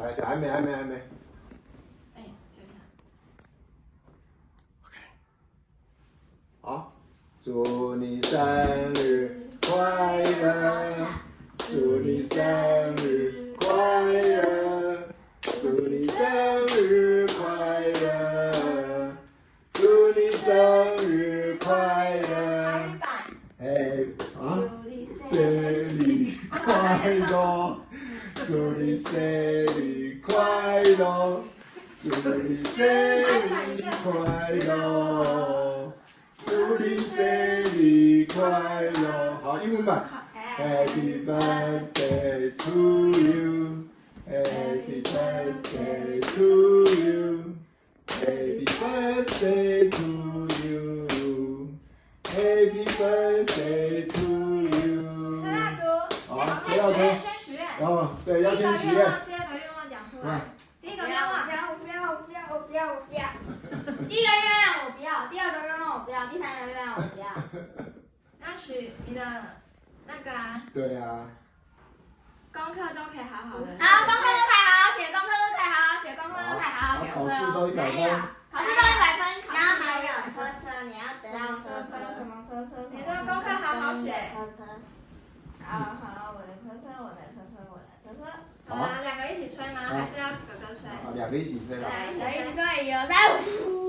来，还没，还没，还没。哎，休息。OK。好，祝你生日快乐，祝你生日快乐，祝你生日快乐，祝你生日快乐。哎，啊，生日快乐，祝你生日快乐，祝你生日快乐，祝你生日快乐。好，英文版。Happy birthday to you. Happy birthday to you. Happy birthday to you. Happy birthday to you. 然后，对，要第一先许愿个愿望，。第二个愿望讲出来来。第一个愿望，我不要，我不要，我不要，我不要。第一个愿望我不要，第二个愿望我不要，第三个愿望我不要。那许你的那个啊，对啊，功课都可以好好的。好，功课都可以好好写，功课都可以好好写，功课都可以好好写。考试都一百分。考试都一百好好，我的车车，我的车车，我的车车。好啊，两个一起吹吗？还是要哥哥吹？好，两个一起吹了。来，来，一起吹。一起说，一二三，五。